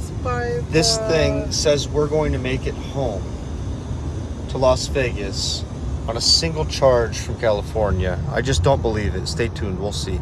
That's by This thing says we're going to make it home to Las Vegas on a single charge from California. I just don't believe it. Stay tuned. We'll see.